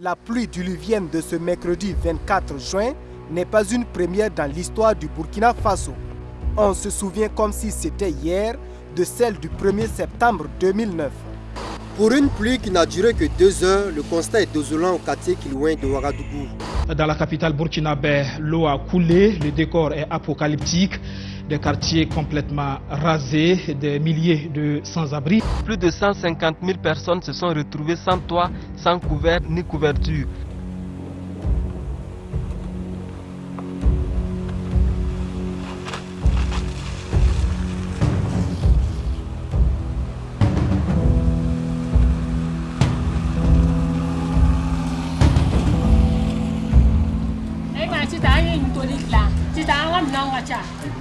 La pluie diluvienne de ce mercredi 24 juin n'est pas une première dans l'histoire du Burkina Faso. On se souvient comme si c'était hier de celle du 1er septembre 2009. Pour une pluie qui n'a duré que deux heures, le constat est désolant au quartier qui loin de Ouagadougou. Dans la capitale burkinabé, l'eau a coulé, le décor est apocalyptique, des quartiers complètement rasés, des milliers de sans-abri. Plus de 150 000 personnes se sont retrouvées sans toit, sans couvert ni couverture.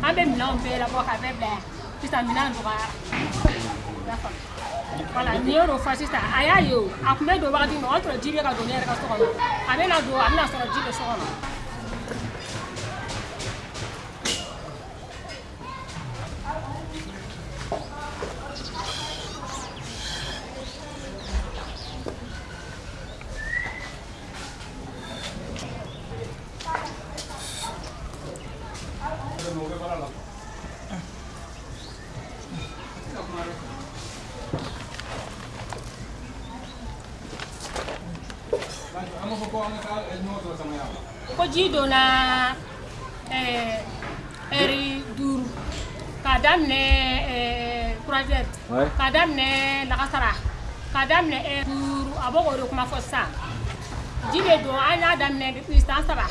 An bɛ minɛnw bɛɛ labɔ ka bɛɛ bila yan sisan minɛn dɔgɔyara wala nin y'o fɔ sisan a y'a ye o a tun bɛ don wagati min o y'a sɔrɔ ji bɛ ka don ne yɛrɛ ka so kɔnɔ a bɛna don a bɛna sɔrɔ ji bɛ so kɔnɔ ji donna ɛri eh, duuru k'a daminɛ eh, kurajɛri k'a daminɛ lagasara k'a daminɛ ɛri duuru a b'o k'o de kuma fɔ sisan ji bɛ don an y'a daminɛ san saba.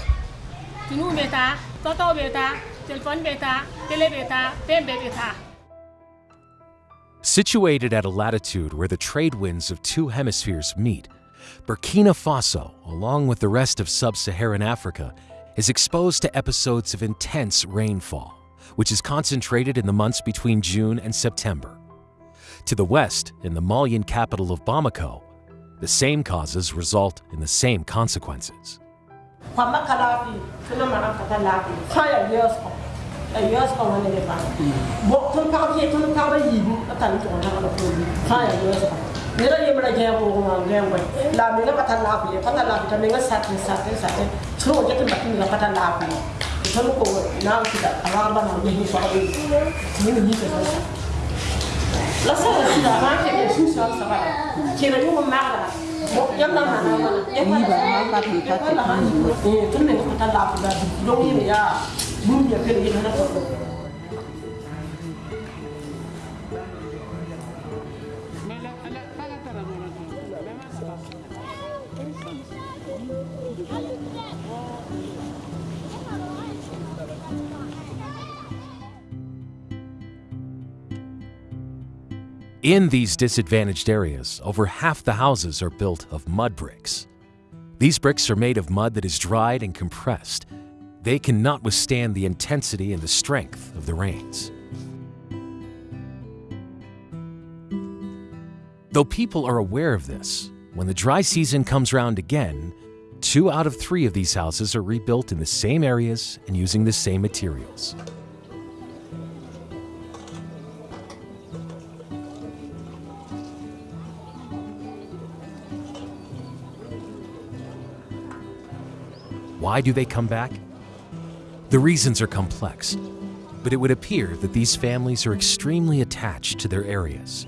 Finiw bɛ taa tɔtɔw bɛ taa telefɔni bɛ taa tele bɛ taa fɛn bɛɛ bɛ taa Situated at a latitude where the trade winds of two hemispheres meet, Burkina Faso, along with the rest of sub Saharan Africa, is exposed to episodes of intense rainfall, which is concentrated in the months between June and September. To the west, in the Malian capital of Bamako, the same causes result in the same consequences. Nira yemra gɛɛbo ma gɛɛbo la mi nga pata la kuye pata la kuye mi nga satin satin satin tro je tin batin nga pata la kuye ton ko na ki da awar ba na yehi so abu ni ni ni ko la sa la sida ma ke ke su sa sa ba ke na yo ma ga mo yam na ma na ma ya pa ba ma pa tin ka ti eh tun ne pata la kuye do yi ya bum ya ke ni na ko In these disadvantaged areas, over half the houses are built of mud bricks. These bricks are made of mud that is dried and compressed. They cannot withstand the intensity and the strength of the rains. Though people are aware of this, when the dry season comes round again, two out of three of these houses are rebuilt in the same areas and using the same materials. Why do they come back? The reasons are complex, but it would appear that these families are extremely attached to their areas.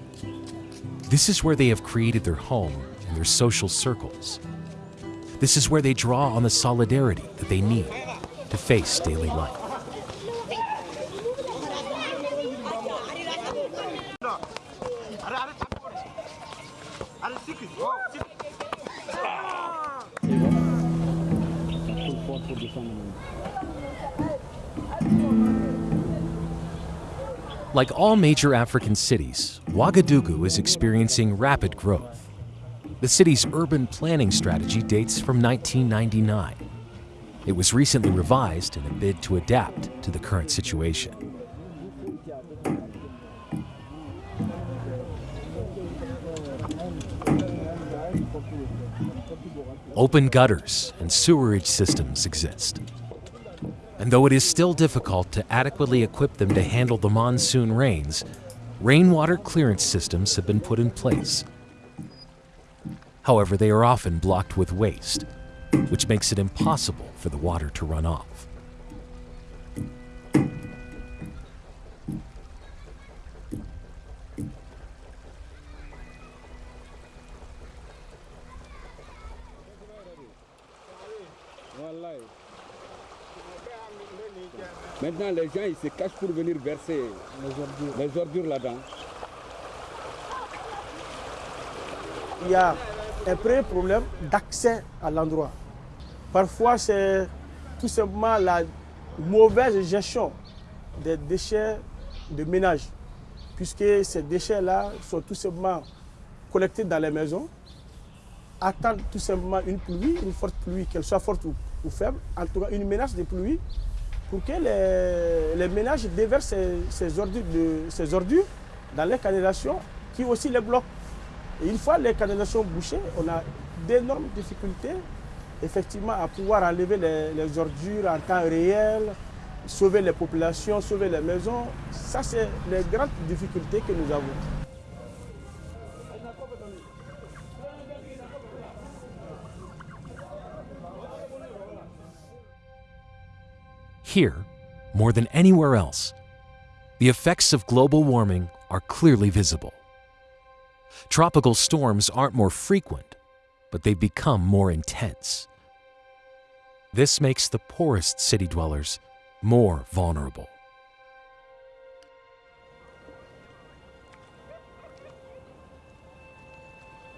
This is where they have created their home and their social circles. This is where they draw on the solidarity that they need to face daily life. Like all major African cities, Ouagadougou is experiencing rapid growth. The city's urban planning strategy dates from 1999. It was recently revised in a bid to adapt to the current situation. Open gutters and sewerage systems exist. And though it is still difficult to adequately equip them to handle the monsoon rains, rainwater clearance systems have been put in place. However, they are often blocked with waste, which makes it impossible for the water to run off. Maintenant, les gens ils se cachent pour venir verser les ordures, là-dedans. Il y a un premier problème d'accès à l'endroit. Parfois, c'est tout simplement la mauvaise gestion des déchets de ménage, puisque ces déchets-là sont tout simplement collectés dans les maisons, attendent tout simplement une pluie, une forte pluie, qu'elle soit forte ou, ou, faible, en tout cas une menace de pluie, pour que les, ménages déversent ces, ordures ordures dans les canalisations qui aussi les bloquent. Et une fois les canalisations bouchées, on a d'énormes difficultés effectivement à pouvoir enlever les, ordures en temps réel, sauver les populations, sauver les maisons. Ça, c'est les grandes difficultés que nous avons. Here, more than anywhere else, the effects of global warming are clearly visible. Tropical storms aren't more frequent, but they've become more intense. This makes the poorest city dwellers more vulnerable.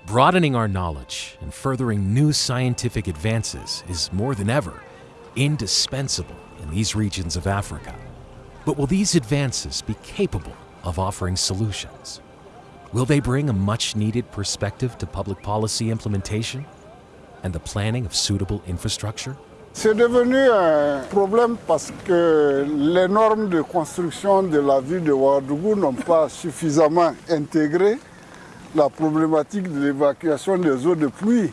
Broadening our knowledge and furthering new scientific advances is more than ever indispensable in these regions of Africa. But will these advances be capable of offering solutions? Will they bring a much needed perspective to public policy implementation and the planning of suitable infrastructure? C'est devenu un problème parce que les normes de construction de la ville de Ouagadougou n'ont pas suffisamment intégré la problématique de l'évacuation des eaux de pluie.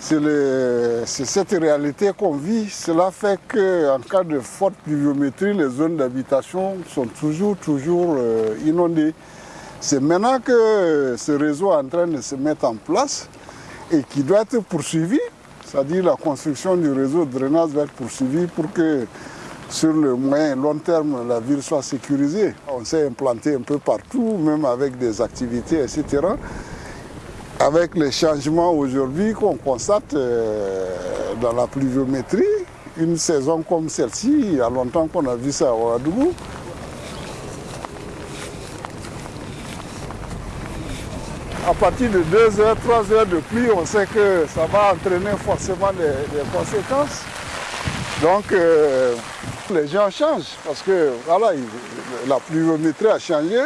C'est cette réalité qu'on vit. Cela fait qu'en cas de forte pluviométrie, les zones d'habitation sont toujours, toujours euh, inondées. C'est maintenant que ce réseau est en train de se mettre en place et qui doit être poursuivi c'est-à-dire la construction du réseau de drainage va être poursuivie pour que sur le moyen et long terme, la ville soit sécurisée. On s'est implanté un peu partout, même avec des activités, etc. Avec les changements aujourd'hui qu'on constate euh, dans la pluviométrie, une saison comme celle-ci, il y a longtemps qu'on a vu ça à Ouagadougou, à partir de 2 heures, 3 heures de pluie, on sait que ça va entraîner forcément des, conséquences. Donc euh, les gens changent parce que voilà, la pluviométrie a changé.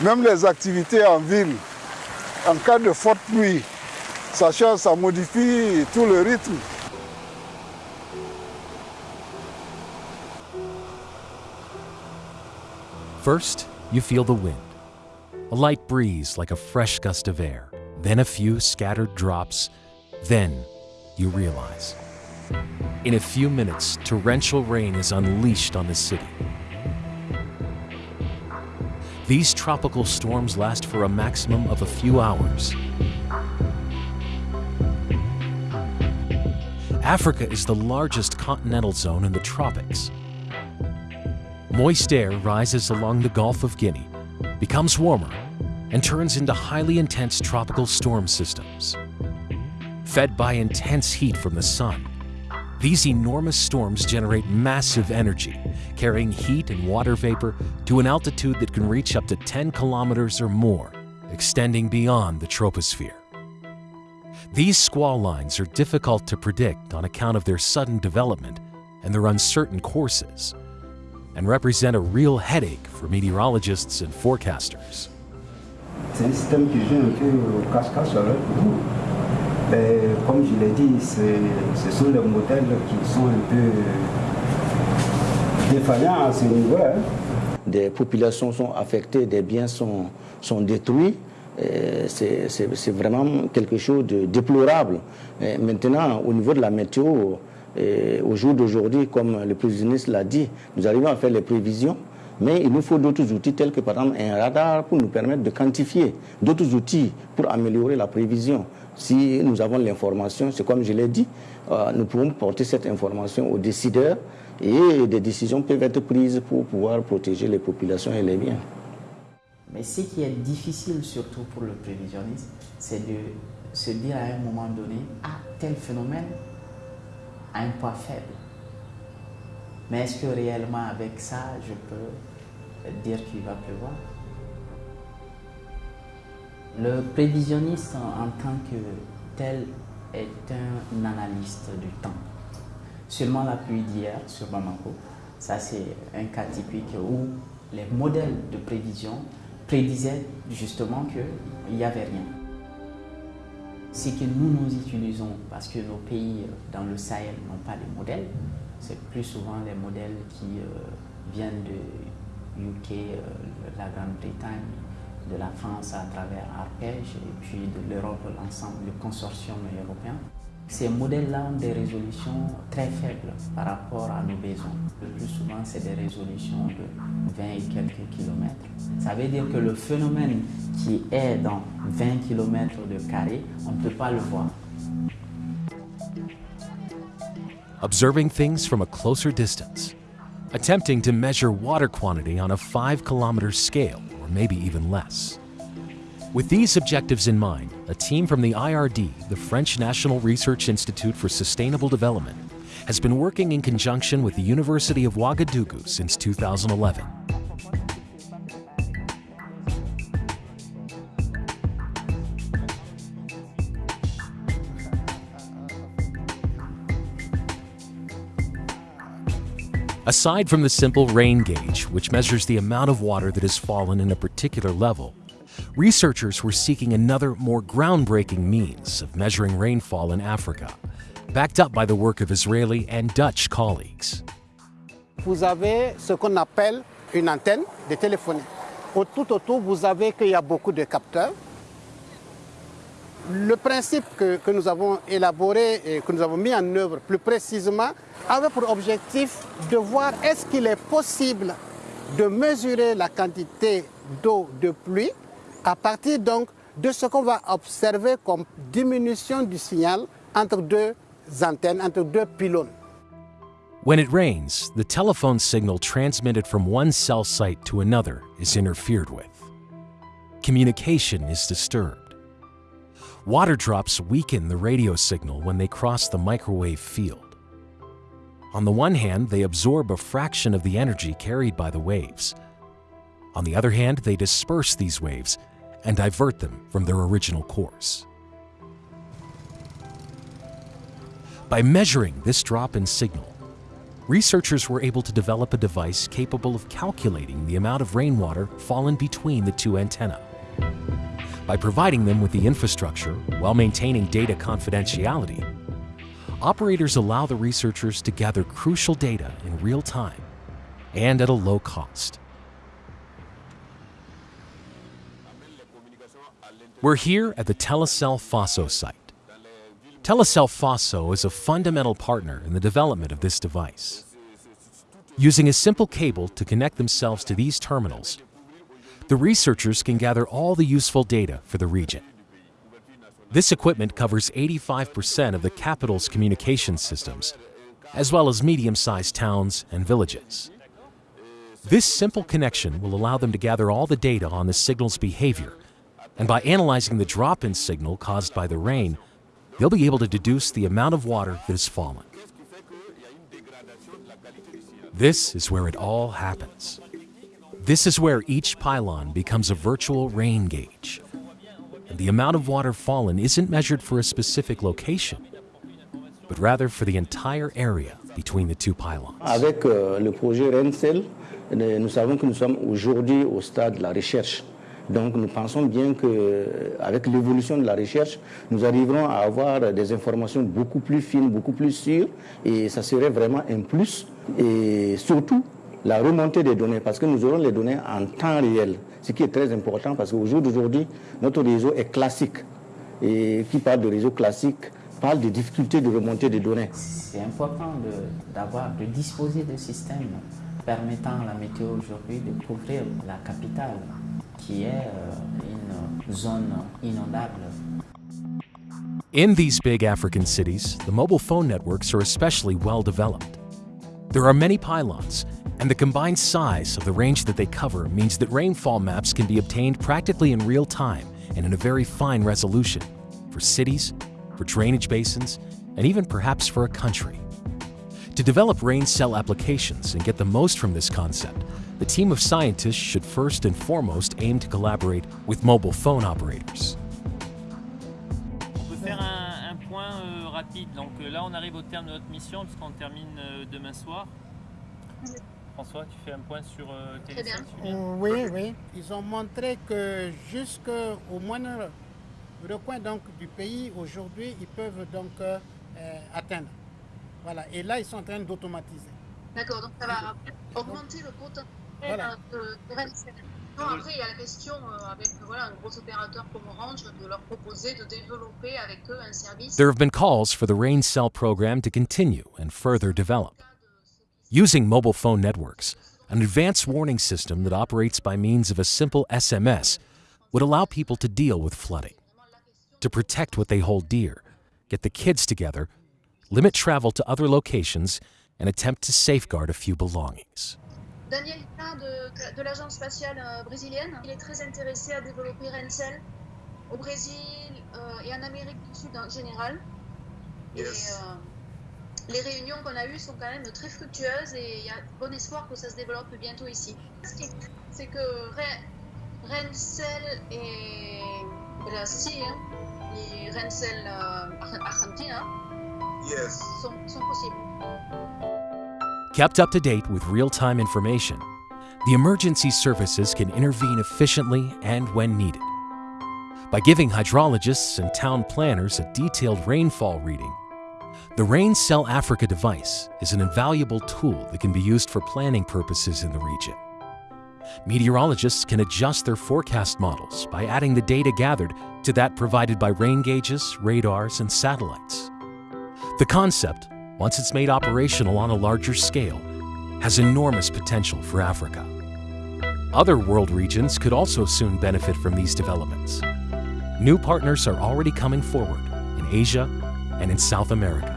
Même les activités en ville, en cas de forte pluie, ça change, ça modifie tout le rythme. First, you feel the wind. a light breeze like a fresh gust of air, then a few scattered drops, then you realize. In a few minutes, torrential rain is unleashed on the city. These tropical storms last for a maximum of a few hours. Africa is the largest continental zone in the tropics. Moist air rises along the Gulf of Guinea, becomes warmer, and turns into highly intense tropical storm systems. Fed by intense heat from the sun, these enormous storms generate massive energy, carrying heat and water vapor to an altitude that can reach up to 10 kilometers or more, extending beyond the troposphere. These squall lines are difficult to predict on account of their sudden development and their uncertain courses, and represent a real headache for meteorologists and forecasters. Comme je l'ai dit, ce sont les modèles qui sont un peu défaillants à ce niveau. Hein. Des populations sont affectées, des biens sont, sont détruits. C'est vraiment quelque chose de déplorable. Maintenant, au niveau de la météo, au jour d'aujourd'hui, comme le président l'a dit, nous arrivons à faire les prévisions. Mais il nous faut d'autres outils tels que par exemple un radar pour nous permettre de quantifier, d'autres outils pour améliorer la prévision. Si nous avons l'information, c'est comme je l'ai dit, euh, nous pouvons porter cette information aux décideurs et des décisions peuvent être prises pour pouvoir protéger les populations et les biens. Mais ce qui est difficile surtout pour le prévisionniste, c'est de se dire à un moment donné, ah, tel phénomène a un poids faible. Mais est-ce que réellement avec ça, je peux dire qu'il va pleuvoir? Le prévisionniste en tant que tel est un analyste du temps. Seulement la pluie d'hier sur Bamako, ça c'est un cas typique où les modèles de prévision prédisaient justement qu'il n'y avait rien. Ce que nous nous utilisons, parce que nos pays dans le Sahel n'ont pas de modèles, c'est plus souvent les modèles qui euh, viennent de UK, euh, la Grande-Bretagne, de la France à travers Arpège et puis de l'Europe, l'ensemble, le consortium européen. Ces modèles-là ont des résolutions très faibles par rapport à nos besoins. Le plus souvent, c'est des résolutions de 20 et quelques kilomètres. Ça veut dire que le phénomène qui est dans 20 kilomètres de carré, on ne peut pas le voir. Observing things from a closer distance, attempting to measure water quantity on a 5 kilometer scale, or maybe even less. With these objectives in mind, a team from the IRD, the French National Research Institute for Sustainable Development, has been working in conjunction with the University of Ouagadougou since 2011. Aside from the simple rain gauge, which measures the amount of water that has fallen in a particular level, researchers were seeking another, more groundbreaking means of measuring rainfall in Africa, backed up by the work of Israeli and Dutch colleagues. Vous avez ce qu'on appelle une antenne de téléphonie. Tout autour, vous avez qu'il y a beaucoup de capteurs. Le principe que, nous avons élaboré et que nous avons mis en œuvre plus précisément avait pour objectif de voir est-ce qu'il est possible de mesurer la quantité d'eau de pluie à partir donc de ce qu'on va observer comme diminution du signal entre deux antennes, entre deux pylônes. When it rains, the telephone signal transmitted from one cell site to another is interfered with. Communication is disturbed. Water drops weaken the radio signal when they cross the microwave field. On the one hand, they absorb a fraction of the energy carried by the waves. On the other hand, they disperse these waves and divert them from their original course. By measuring this drop in signal, researchers were able to develop a device capable of calculating the amount of rainwater fallen between the two antennae. By providing them with the infrastructure while maintaining data confidentiality, operators allow the researchers to gather crucial data in real time and at a low cost. We're here at the Telecel Faso site. Telecel Faso is a fundamental partner in the development of this device. Using a simple cable to connect themselves to these terminals, the researchers can gather all the useful data for the region. This equipment covers 85% of the capital's communication systems, as well as medium-sized towns and villages. This simple connection will allow them to gather all the data on the signal's behavior and by analyzing the drop-in signal caused by the rain, they'll be able to deduce the amount of water that has fallen. This is where it all happens. This is where each pylon becomes a virtual rain gauge. And the amount of water fallen isn't measured for a specific location, but rather for the entire area between the two pylons. Avec euh, le projet Rain Cell, nous savons que nous sommes aujourd'hui au stade de la recherche. Donc nous pensons bien qu'avec euh, l'évolution de la recherche, nous arriverons à avoir des informations beaucoup plus fines, beaucoup plus sûres, et ça serait vraiment un plus. Et surtout, la remontée des données, parce que nous aurons les données en temps réel, ce qui est très important, parce qu'au jour d'aujourd'hui, notre réseau est classique. Et qui parle de réseau classique parle des difficultés de remontée des données. C'est important d'avoir, de, de disposer de systèmes permettant à la météo aujourd'hui de couvrir la capitale qui est euh, une zone inondable. In these big African cities, the mobile phone networks are especially well developed. There are many pylons, and the combined size of the range that they cover means that rainfall maps can be obtained practically in real time and in a very fine resolution for cities, for drainage basins, and even perhaps for a country. To develop rain cell applications and get the most from this concept, the team of scientists should first and foremost aim to collaborate with mobile phone operators. Euh, Donc euh, là, on arrive au terme de notre mission puisqu'on termine euh, demain soir. François, tu fais un point sur euh, Très bien. Oui, oui. Ils ont montré que jusqu'au moindre recoin donc, du pays, aujourd'hui, ils peuvent donc atteindre. Voilà. Et là, ils sont en train d'automatiser. D'accord, donc ça va augmenter le potentiel voilà. de, de non, après, il y a la question euh, avec voilà, un gros opérateur comme Orange de leur proposer de développer avec eux un service. There have been calls for the Rain Cell program to continue and further develop. Using mobile phone networks, an advanced warning system that operates by means of a simple SMS would allow people to deal with flooding, to protect what they hold dear, get the kids together, limit travel to other locations, and attempt to safeguard a few belongings. Daniel de, de l'agence spatiale euh, brésilienne. Il est très intéressé à développer Rain Cell au Brésil euh, et en Amérique du Sud en général. Et euh, les réunions qu'on a eues sont quand même très fructueuses et il y a bon espoir que ça se développe bientôt ici. C'est que Rencel et Brésil et Rencel Argentina sont, sont possibles. Kept up to date with real-time information, the emergency services can intervene efficiently and when needed. By giving hydrologists and town planners a detailed rainfall reading, the Rain Cell Africa device is an invaluable tool that can be used for planning purposes in the region. Meteorologists can adjust their forecast models by adding the data gathered to that provided by rain gauges, radars, and satellites. The concept once it's made operational on a larger scale, has enormous potential for Africa. Other world regions could also soon benefit from these developments. New partners are already coming forward in Asia and in South America.